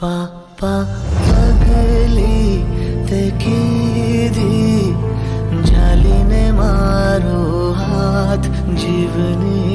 पापा पगली ते जाली ने मारो हाथ जीवनी।